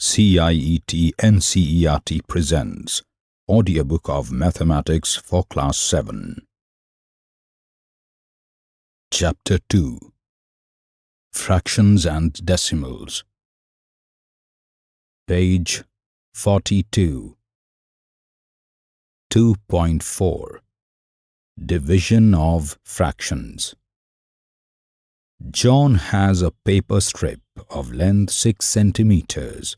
CIET NCERT presents Audiobook of Mathematics for Class 7 Chapter 2 Fractions and Decimals. Page 42 2.4 Division of Fractions. John has a paper strip of length 6 centimeters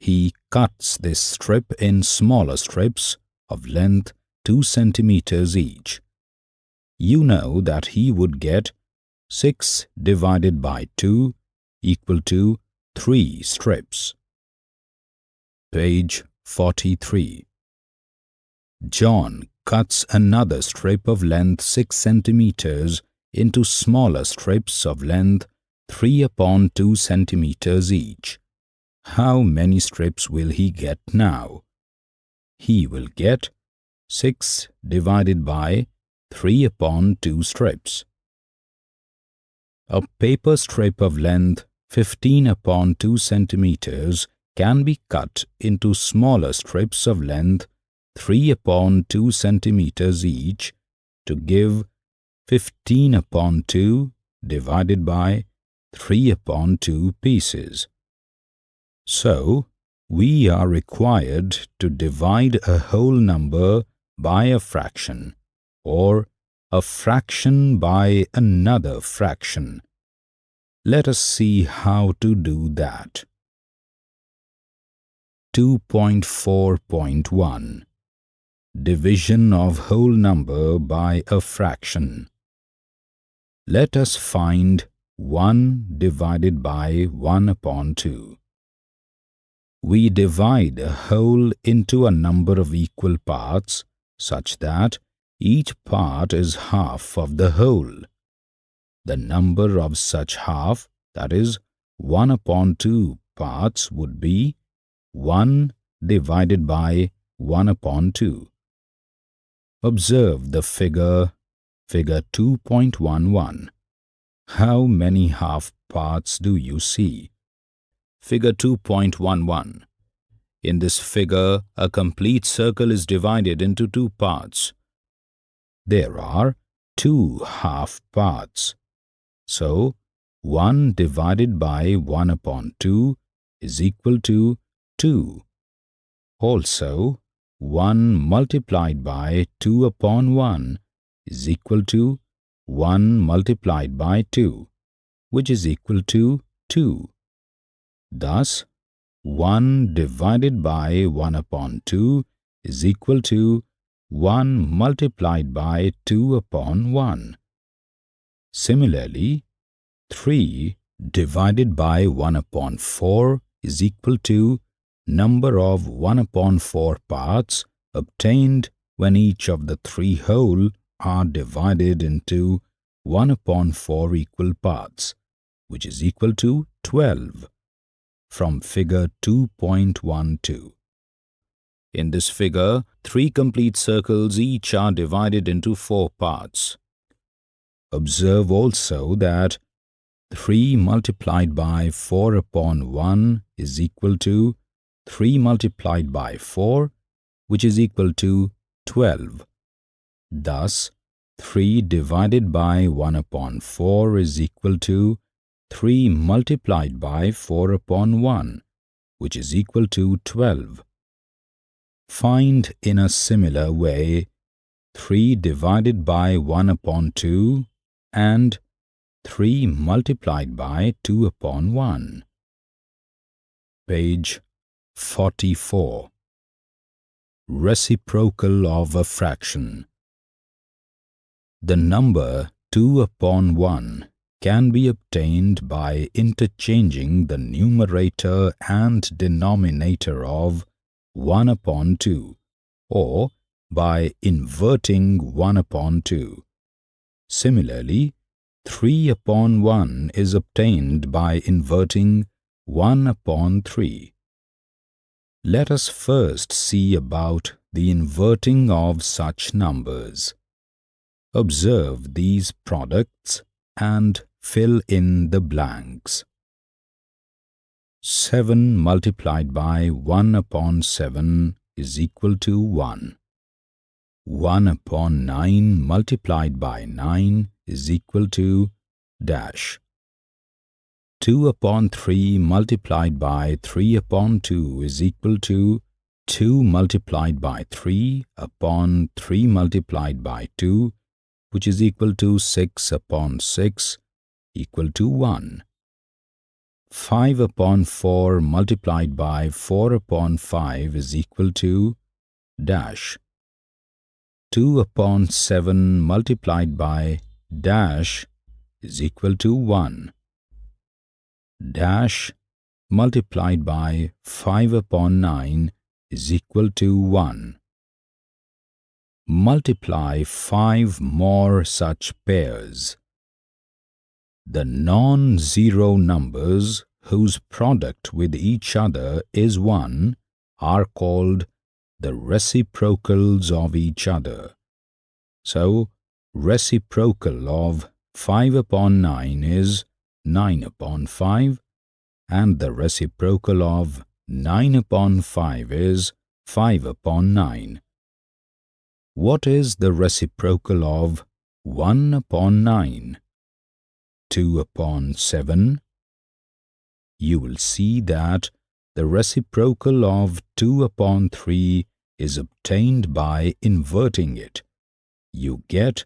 he cuts this strip in smaller strips of length 2 centimeters each. You know that he would get 6 divided by 2 equal to 3 strips. Page 43 John cuts another strip of length 6 centimeters into smaller strips of length 3 upon 2 centimeters each. How many strips will he get now? He will get 6 divided by 3 upon 2 strips. A paper strip of length 15 upon 2 centimeters can be cut into smaller strips of length 3 upon 2 centimeters each to give 15 upon 2 divided by 3 upon 2 pieces. So, we are required to divide a whole number by a fraction or a fraction by another fraction. Let us see how to do that. 2.4.1 Division of whole number by a fraction. Let us find 1 divided by 1 upon 2 we divide a whole into a number of equal parts such that each part is half of the whole. The number of such half, that is, 1 upon 2 parts would be 1 divided by 1 upon 2. Observe the figure, figure 2.11. How many half parts do you see? Figure 2.11. In this figure, a complete circle is divided into two parts. There are two half parts. So, 1 divided by 1 upon 2 is equal to 2. Also, 1 multiplied by 2 upon 1 is equal to 1 multiplied by 2, which is equal to 2. Thus, 1 divided by 1 upon 2 is equal to 1 multiplied by 2 upon 1. Similarly, 3 divided by 1 upon 4 is equal to number of 1 upon 4 parts obtained when each of the three whole are divided into 1 upon 4 equal parts, which is equal to 12 from figure 2.12. In this figure, three complete circles each are divided into four parts. Observe also that 3 multiplied by 4 upon 1 is equal to 3 multiplied by 4, which is equal to 12. Thus, 3 divided by 1 upon 4 is equal to 3 multiplied by 4 upon 1, which is equal to 12. Find in a similar way 3 divided by 1 upon 2 and 3 multiplied by 2 upon 1. Page 44 Reciprocal of a fraction The number 2 upon 1 can be obtained by interchanging the numerator and denominator of 1 upon 2 or by inverting 1 upon 2. Similarly, 3 upon 1 is obtained by inverting 1 upon 3. Let us first see about the inverting of such numbers. Observe these products and fill in the blanks. 7 multiplied by 1 upon 7 is equal to 1. 1 upon 9 multiplied by 9 is equal to dash. 2 upon 3 multiplied by 3 upon 2 is equal to 2 multiplied by 3 upon 3 multiplied by 2 which is equal to 6 upon 6 equal to 1. 5 upon 4 multiplied by 4 upon 5 is equal to dash. 2 upon 7 multiplied by dash is equal to 1. Dash multiplied by 5 upon 9 is equal to 1. Multiply 5 more such pairs the non-zero numbers whose product with each other is 1 are called the reciprocals of each other. So, reciprocal of 5 upon 9 is 9 upon 5 and the reciprocal of 9 upon 5 is 5 upon 9. What is the reciprocal of 1 upon 9? 2 upon 7, you will see that the reciprocal of 2 upon 3 is obtained by inverting it. You get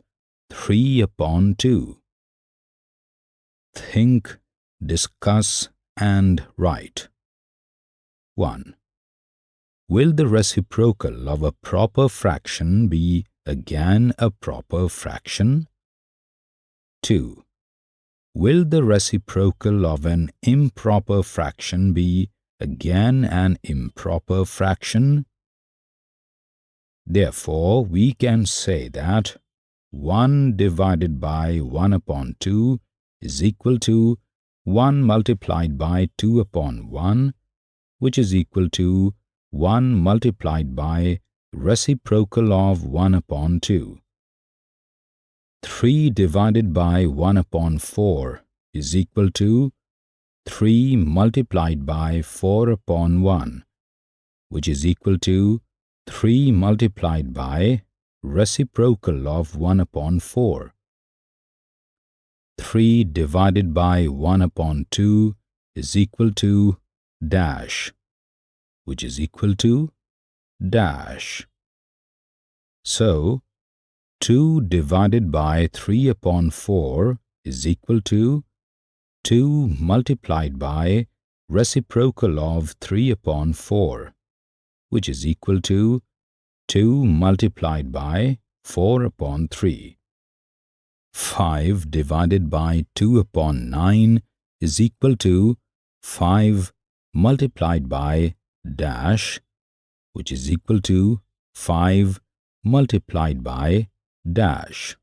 3 upon 2. Think, discuss and write. 1. Will the reciprocal of a proper fraction be again a proper fraction? 2 will the reciprocal of an improper fraction be again an improper fraction? Therefore, we can say that 1 divided by 1 upon 2 is equal to 1 multiplied by 2 upon 1, which is equal to 1 multiplied by reciprocal of 1 upon 2. 3 divided by 1 upon 4 is equal to 3 multiplied by 4 upon 1, which is equal to 3 multiplied by reciprocal of 1 upon 4. 3 divided by 1 upon 2 is equal to dash, which is equal to dash. So, 2 divided by 3 upon 4 is equal to 2 multiplied by reciprocal of 3 upon 4, which is equal to 2 multiplied by 4 upon 3. 5 divided by 2 upon 9 is equal to 5 multiplied by dash, which is equal to 5 multiplied by dash.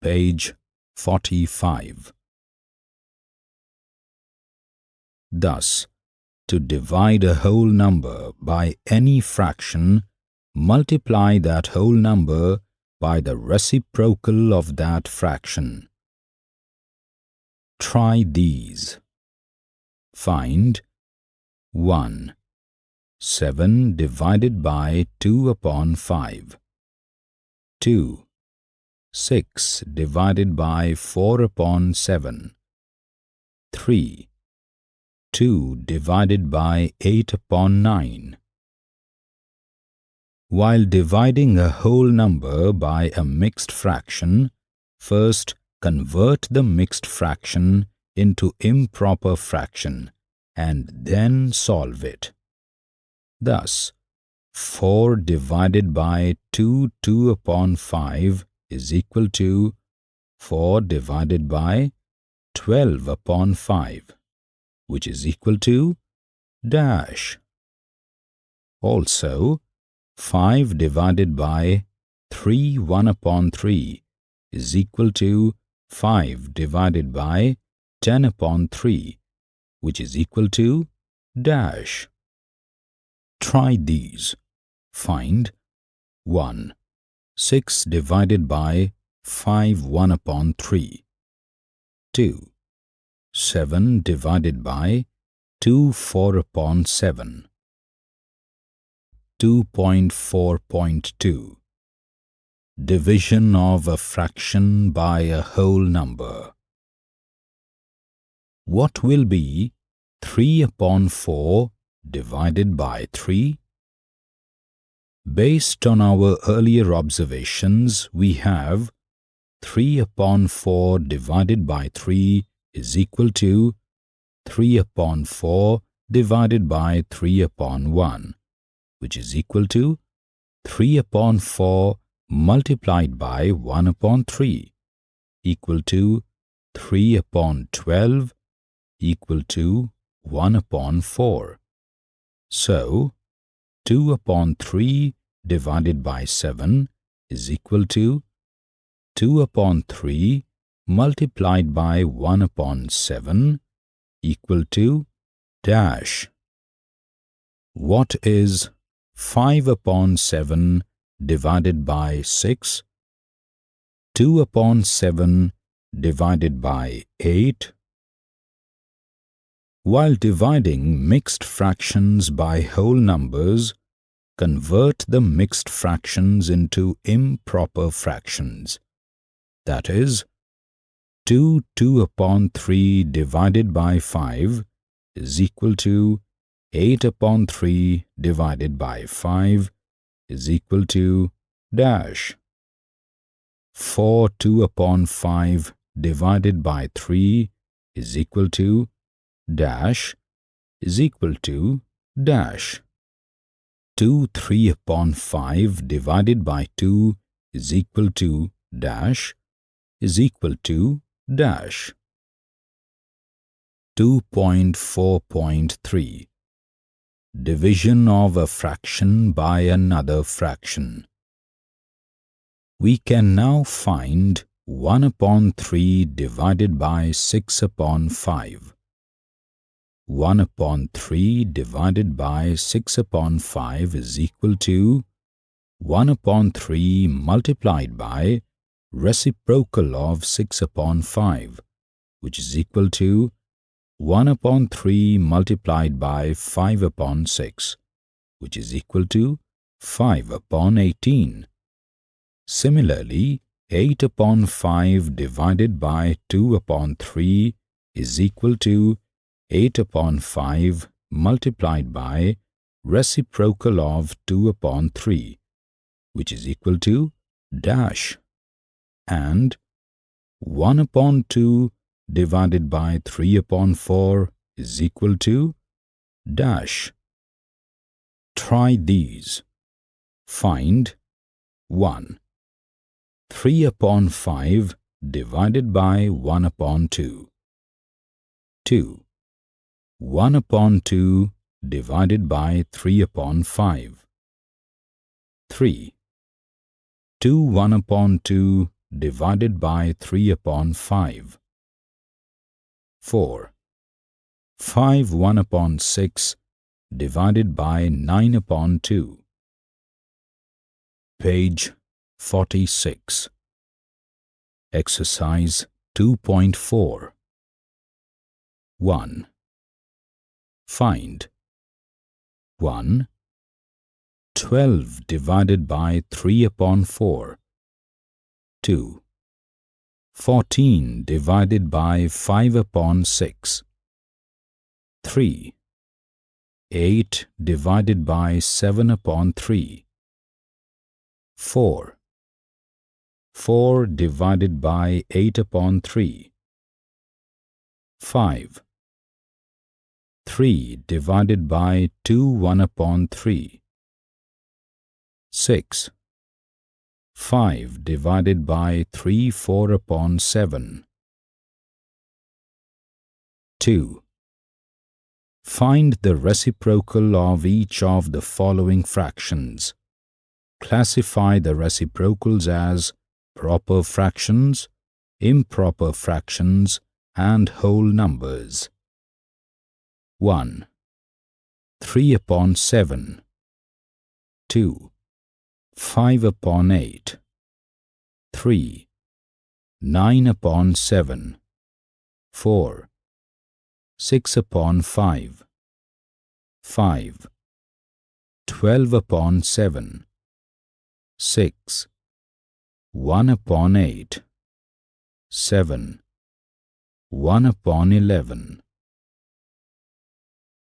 Page 45 Thus, to divide a whole number by any fraction, multiply that whole number by the reciprocal of that fraction. Try these. Find 1. 7 divided by 2 upon 5. 2. 6 divided by 4 upon 7. 3. 2 divided by 8 upon 9. While dividing a whole number by a mixed fraction, first convert the mixed fraction into improper fraction and then solve it. Thus, 4 divided by 2 2 upon 5 is equal to 4 divided by 12 upon 5, which is equal to dash. Also, 5 divided by 3 1 upon 3 is equal to 5 divided by 10 upon 3, which is equal to dash. Try these. Find 1. 6 divided by 5 1 upon 3. 2. 7 divided by 2 4 upon 7. 2.4.2 Division of a fraction by a whole number. What will be 3 upon 4 divided by 3? Based on our earlier observations, we have 3 upon 4 divided by 3 is equal to 3 upon 4 divided by 3 upon 1, which is equal to 3 upon 4 multiplied by 1 upon 3, equal to 3 upon 12, equal to 1 upon 4. So, 2 upon 3 divided by 7 is equal to 2 upon 3 multiplied by 1 upon 7 equal to dash. What is 5 upon 7 divided by 6? 2 upon 7 divided by 8? While dividing mixed fractions by whole numbers, convert the mixed fractions into improper fractions. That is, 2 2 upon 3 divided by 5 is equal to 8 upon 3 divided by 5 is equal to dash. 4 2 upon 5 divided by 3 is equal to dash is equal to dash. 2 3 upon 5 divided by 2 is equal to dash is equal to dash 2.4.3 Division of a fraction by another fraction We can now find 1 upon 3 divided by 6 upon 5. 1 upon 3 divided by 6 upon 5 is equal to 1 upon 3 multiplied by reciprocal of 6 upon 5, which is equal to 1 upon 3 multiplied by 5 upon 6, which is equal to 5 upon 18. Similarly, 8 upon 5 divided by 2 upon 3 is equal to 8 upon 5 multiplied by reciprocal of 2 upon 3, which is equal to dash and 1 upon 2 divided by 3 upon 4 is equal to dash. Try these. Find 1. 3 upon 5 divided by 1 upon 2. 2. 1 upon 2 divided by 3 upon 5. 3. 2 1 upon 2 divided by 3 upon 5. 4. 5 1 upon 6 divided by 9 upon 2. Page 46. Exercise 2.4 1. Find 1. 12 divided by 3 upon 4 2. 14 divided by 5 upon 6. 3. 8 divided by 7 upon 3. 4. 4 divided by 8 upon 3. 5. 3 divided by 2 1 upon 3. 6. 5 divided by 3 4 upon 7. 2. Find the reciprocal of each of the following fractions. Classify the reciprocals as proper fractions, improper fractions, and whole numbers. 1. 3 upon 7. 2. 5 upon 8. 3. 9 upon 7. 4. 6 upon 5 5 12 upon 7 6 1 upon 8 7 1 upon 11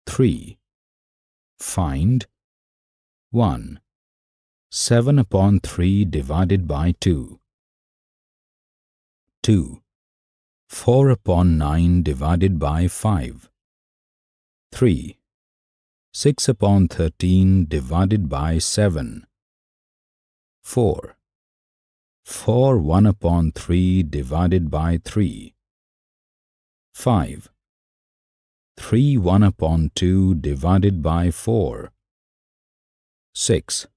3 find 1 7 upon 3 divided by 2 2 4 upon 9 divided by 5 3 6 upon 13 divided by 7 4 4 1 upon 3 divided by 3 5 3 1 upon 2 divided by 4 6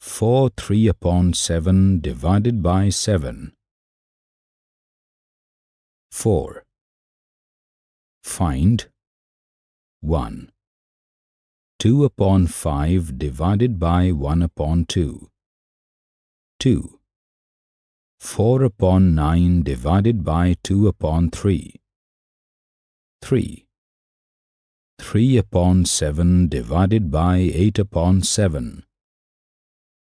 4 3 upon 7 divided by 7 4. Find 1. 2 upon 5 divided by 1 upon 2. 2. 4 upon 9 divided by 2 upon 3. 3. 3 upon 7 divided by 8 upon 7.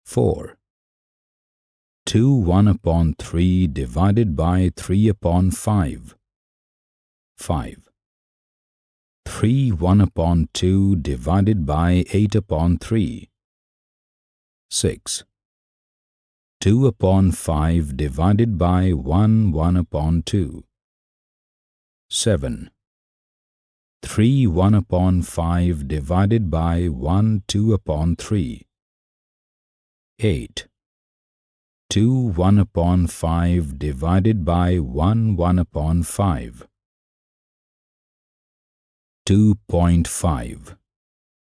4. 2 1 upon 3 divided by 3 upon 5. 5. 3 1 upon 2 divided by 8 upon 3. 6. 2 upon 5 divided by 1 1 upon 2. 7. 3 1 upon 5 divided by 1 2 upon 3. 8. 2 1 upon 5 divided by 1 1 upon 5. 2.5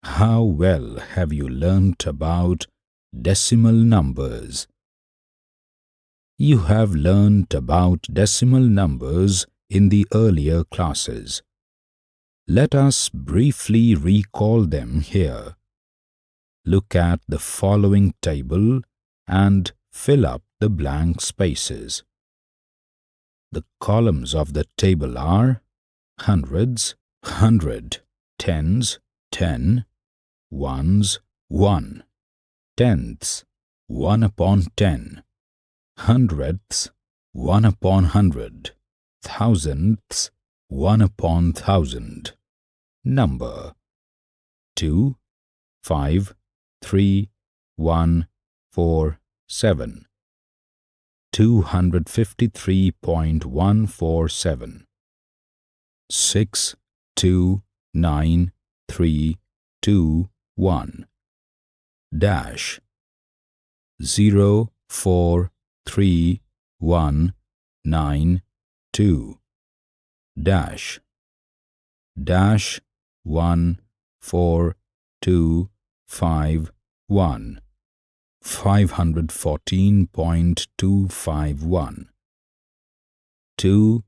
How well have you learnt about decimal numbers? You have learnt about decimal numbers in the earlier classes. Let us briefly recall them here. Look at the following table and fill up the blank spaces. The columns of the table are hundreds, hundred, tens, ten, ones, one, tenths, one upon ten, hundredths, one upon hundred, thousandths, one upon thousand. Number. Two, five, three, one, four, 7 253.147 6 2 9 3 2 1 dash. 0 4 3 1 9 2 dash. Dash 1 4 2 5 1 514.251 2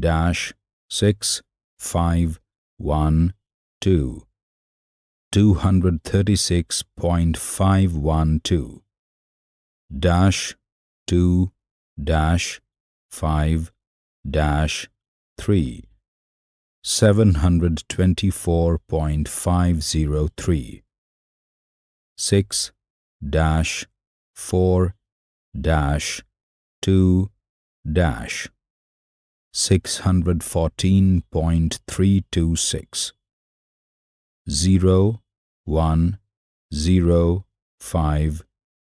dash 6 5 1 2 236.512 dash 2 dash 5 dash 3 724.503 6 dash 4 dash 2 dash. 614.326 0 1 0 5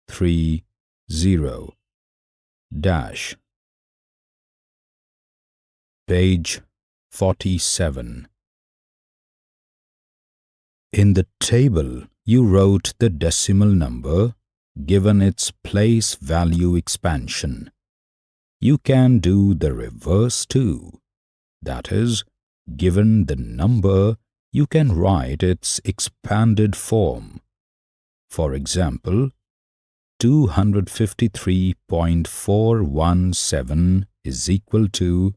3 0 dash. Page 47 in the table you wrote the decimal number given its place value expansion. You can do the reverse too. That is, given the number, you can write its expanded form. For example, 253.417 is equal to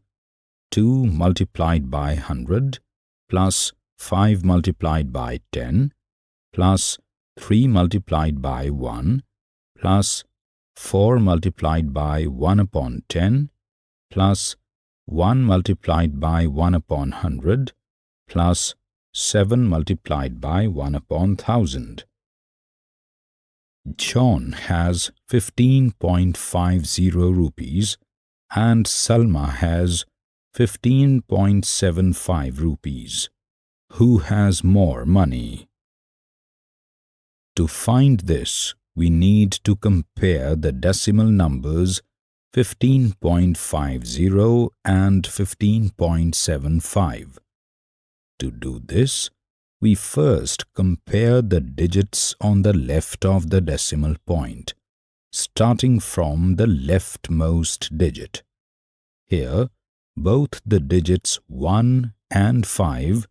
2 multiplied by 100 plus 5 multiplied by 10 plus 3 multiplied by 1 plus 4 multiplied by 1 upon 10 plus 1 multiplied by 1 upon 100 plus 7 multiplied by 1 upon 1000. John has 15.50 rupees and Salma has 15.75 rupees. Who has more money? To find this, we need to compare the decimal numbers 15.50 and 15.75. To do this, we first compare the digits on the left of the decimal point, starting from the leftmost digit. Here, both the digits 1 and 5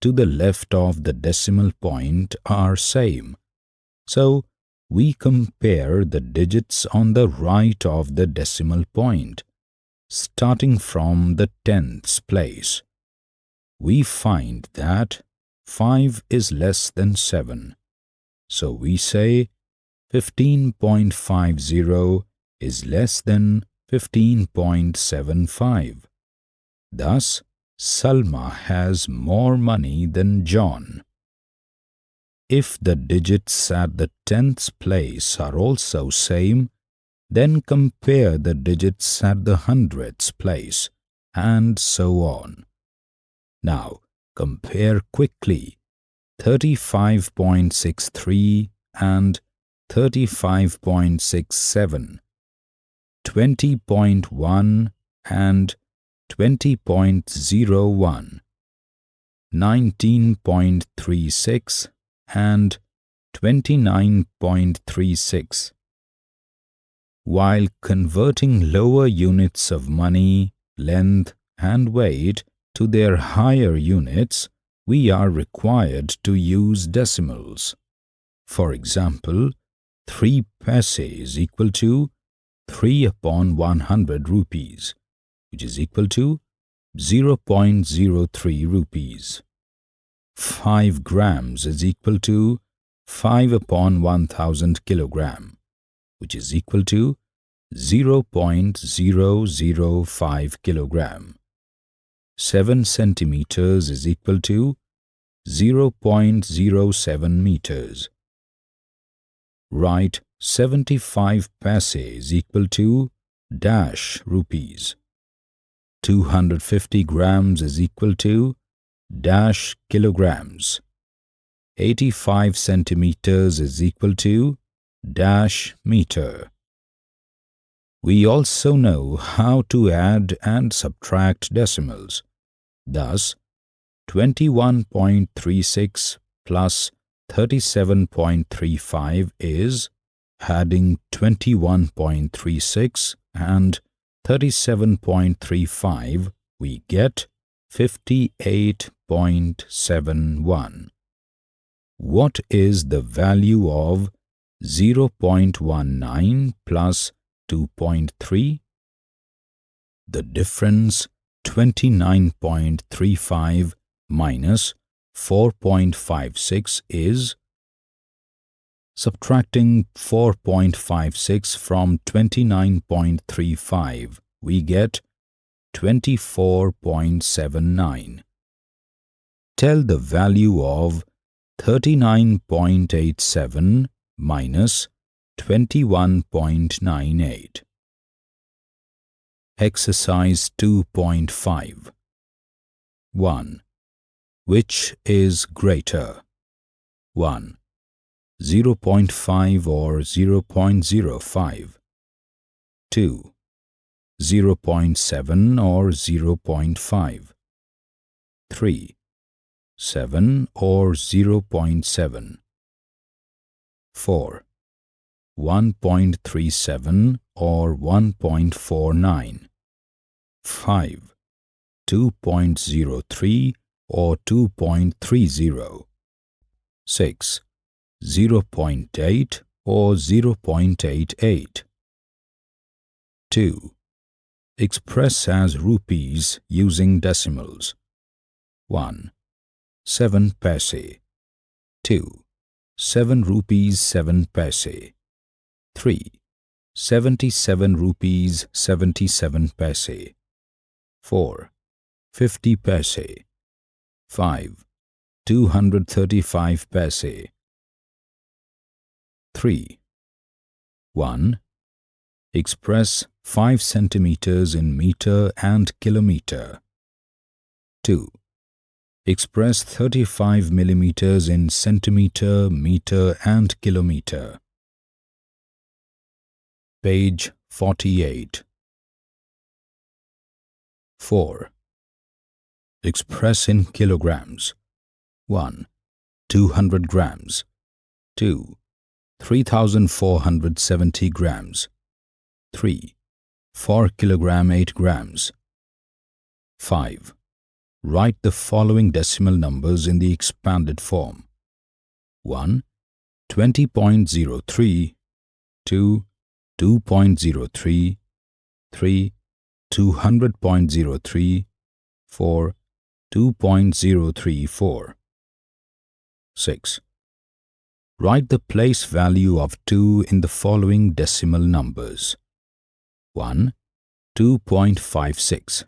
to the left of the decimal point are same. So, we compare the digits on the right of the decimal point, starting from the tenths place. We find that 5 is less than 7. So we say 15.50 is less than 15.75. Thus, Salma has more money than John. If the digits at the tenths place are also same, then compare the digits at the hundredths place, and so on. Now, compare quickly 35.63 and 35.67, 20.1 and 20.01, 19.36 and 29.36. While converting lower units of money, length and weight to their higher units, we are required to use decimals. For example, 3 paise is equal to 3 upon 100 rupees, which is equal to 0.03 rupees. 5 grams is equal to 5 upon 1000 kilogram, which is equal to 0.005 kilogram. 7 centimeters is equal to 0.07 meters. Write 75 paise is equal to dash rupees. 250 grams is equal to dash kilograms. 85 centimeters is equal to dash meter. We also know how to add and subtract decimals. Thus, 21.36 plus 37.35 is adding 21.36 and 37.35 we get 58.71. What is the value of 0.19 plus 2.3? The difference 29.35 minus 4.56 is subtracting 4.56 from 29.35 we get 24.79. Tell the value of 39.87 minus 21.98. Exercise 2.5 1. Which is greater? 1. 0.5 or 0.05. 2. 0.7 or 0.5. 3. 7 or 0.7. 4. 1.37 or 1.49. 5. 2.03 or 2.30. 6. 0.8 or 0.88. 2. Express as rupees using decimals. 1. 7 paise. 2. 7 rupees 7 paise. 3. 77 rupees 77 paise. 4. 50 paise 5. 235 paise 3. 1. Express 5 centimeters in meter and kilometer 2. Express 35 millimeters in centimeter, meter and kilometer Page 48 4. Express in kilograms 1. 200 grams 2. 3470 grams 3. 4 kilogram 8 grams 5. Write the following decimal numbers in the expanded form 1. 20.03 2. 2.03 3. 200.03 4. 2.034 6. Write the place value of 2 in the following decimal numbers. 1. 2.56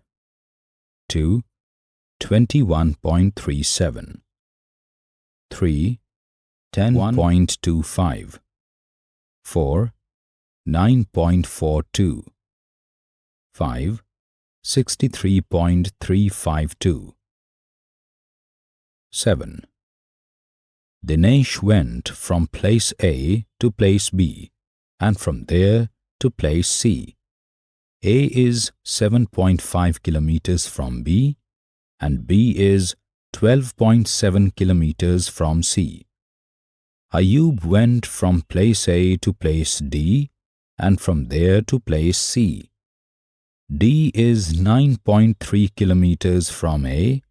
2. 21.37 3. 10.25 4. 9.42 5. 63.352 7. Dinesh went from place A to place B and from there to place C. A is 7.5 kilometers from B and B is 12.7 kilometers from C. Ayub went from place A to place D and from there to place C. D is 9.3 kilometers from A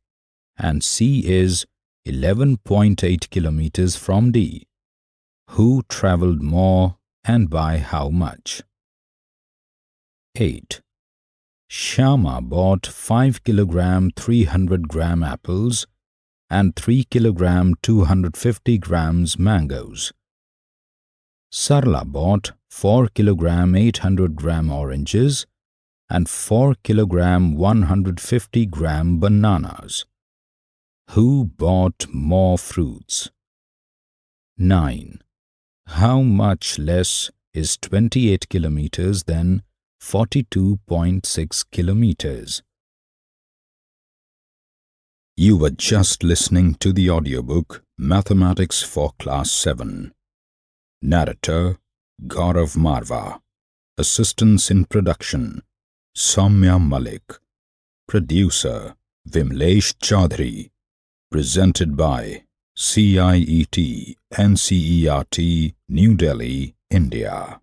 and C is 11.8 kilometers from D. Who traveled more and by how much? 8. Shama bought 5 kilogram 300 gram apples and 3 kilogram 250 grams mangoes. Sarla bought 4 kilogram 800 gram oranges and 4 kilogram 150 gram bananas. Who bought more fruits? 9. How much less is 28 kilometers than 42.6 kilometers? You were just listening to the audiobook Mathematics for Class 7. Narrator Gaurav Marva. Assistance in production Soumya Malik. Producer Vimlesh Chaudhary. Presented by CIET NCERT New Delhi, India.